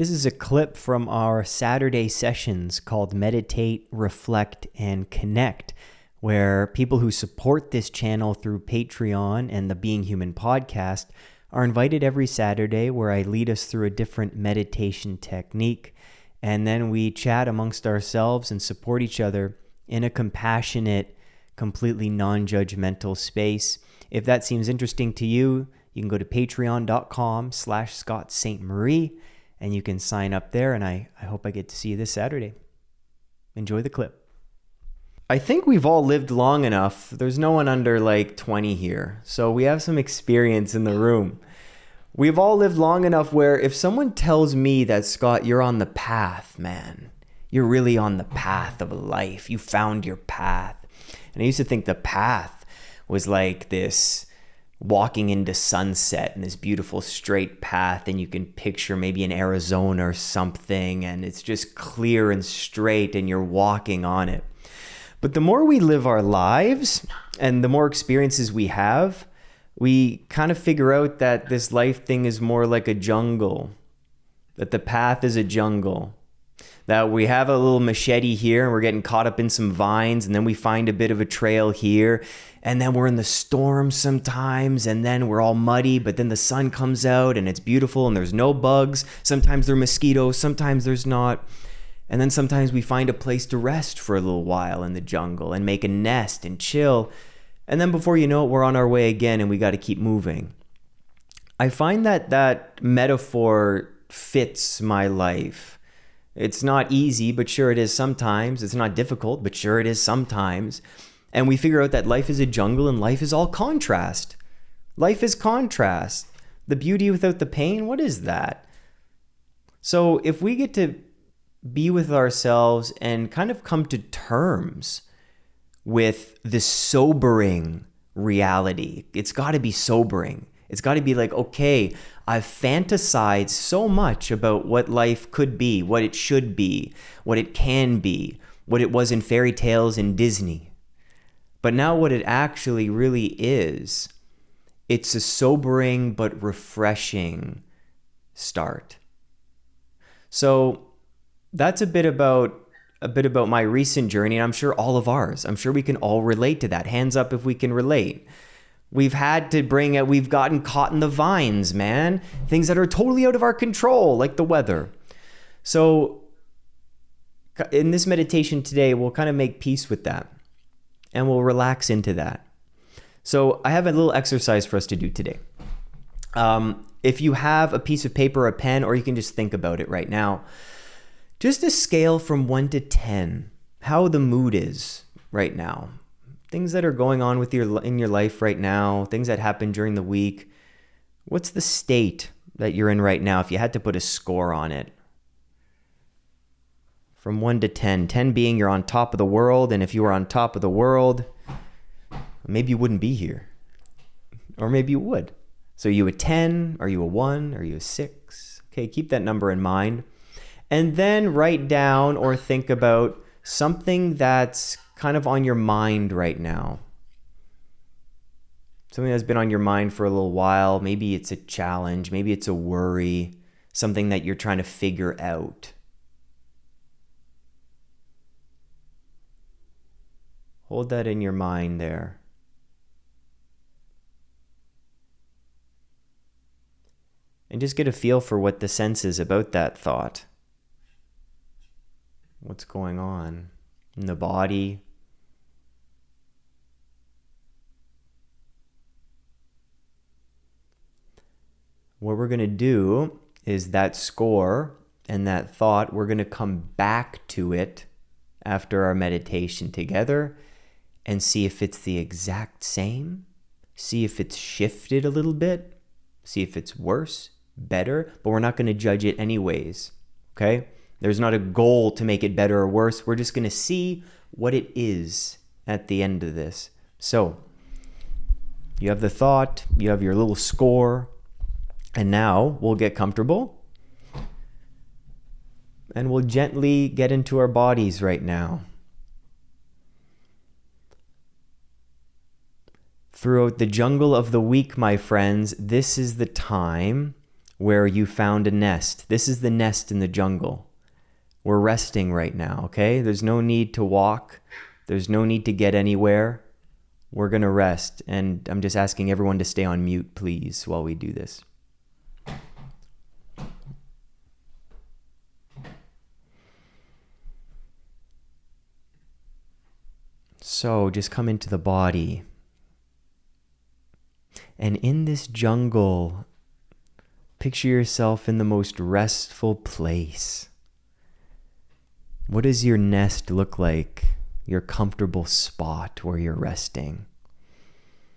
This is a clip from our Saturday sessions called Meditate, Reflect, and Connect, where people who support this channel through Patreon and the Being Human podcast are invited every Saturday where I lead us through a different meditation technique. And then we chat amongst ourselves and support each other in a compassionate, completely non judgmental space. If that seems interesting to you, you can go to patreon.com slash Scott Ste Marie and you can sign up there. And I, I hope I get to see you this Saturday. Enjoy the clip. I think we've all lived long enough. There's no one under like 20 here. So we have some experience in the room. We've all lived long enough where if someone tells me that, Scott, you're on the path, man, you're really on the path of life, you found your path. And I used to think the path was like this walking into sunset in this beautiful straight path and you can picture maybe in Arizona or something and it's just clear and straight and you're walking on it. But the more we live our lives and the more experiences we have, we kind of figure out that this life thing is more like a jungle, that the path is a jungle, that we have a little machete here and we're getting caught up in some vines, and then we find a bit of a trail here, and then we're in the storm sometimes, and then we're all muddy, but then the sun comes out and it's beautiful and there's no bugs. Sometimes there are mosquitoes, sometimes there's not. And then sometimes we find a place to rest for a little while in the jungle and make a nest and chill. And then before you know it, we're on our way again and we got to keep moving. I find that that metaphor fits my life. It's not easy, but sure it is sometimes. It's not difficult, but sure it is sometimes. And we figure out that life is a jungle and life is all contrast. Life is contrast. The beauty without the pain, what is that? So if we get to be with ourselves and kind of come to terms with this sobering reality. It's got to be sobering. It's got to be like, okay, I've fantasized so much about what life could be, what it should be, what it can be, what it was in fairy tales in Disney. But now, what it actually really is, it's a sobering but refreshing start. So, that's a bit about a bit about my recent journey and I'm sure all of ours. I'm sure we can all relate to that. Hands up if we can relate. We've had to bring it, we've gotten caught in the vines, man. Things that are totally out of our control, like the weather. So, in this meditation today, we'll kind of make peace with that and we'll relax into that. So, I have a little exercise for us to do today. Um, if you have a piece of paper, a pen, or you can just think about it right now, just a scale from 1 to 10 how the mood is right now things that are going on with your in your life right now things that happened during the week what's the state that you're in right now if you had to put a score on it? From 1 to 10 10 being you're on top of the world and if you were on top of the world maybe you wouldn't be here. Or maybe you would. So you a 10 are you a 1 are you a 6 okay keep that number in mind. And then write down or think about something that's kind of on your mind right now. Something that's been on your mind for a little while. Maybe it's a challenge, maybe it's a worry, something that you're trying to figure out. Hold that in your mind there. And just get a feel for what the sense is about that thought what's going on in the body. What we're going to do is that score and that thought, we're going to come back to it after our meditation together and see if it's the exact same, see if it's shifted a little bit, see if it's worse, better, but we're not going to judge it anyways. Okay? There's not a goal to make it better or worse. We're just going to see what it is at the end of this. So, you have the thought, you have your little score, and now we'll get comfortable and we'll gently get into our bodies right now. Throughout the jungle of the week, my friends, this is the time where you found a nest. This is the nest in the jungle. We're resting right now, okay? There's no need to walk, there's no need to get anywhere. We're to rest. And I'm just asking everyone to stay on mute, please, while we do this. So just come into the body. And in this jungle, picture yourself in the most restful place. What does your nest look like? Your comfortable spot where you're resting?